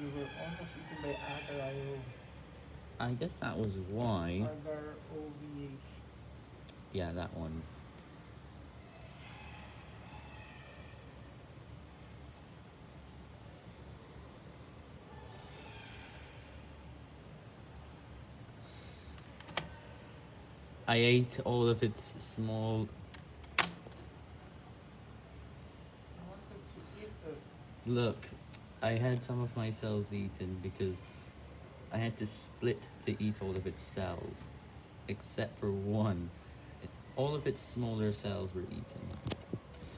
You were almost eaten by Agar-IO. I guess that was why. Agar-OVH. Yeah, that one. I ate all of its small. I wanted to eat the Look, I had some of my cells eaten because I had to split to eat all of its cells, except for one. All of its smaller cells were eaten.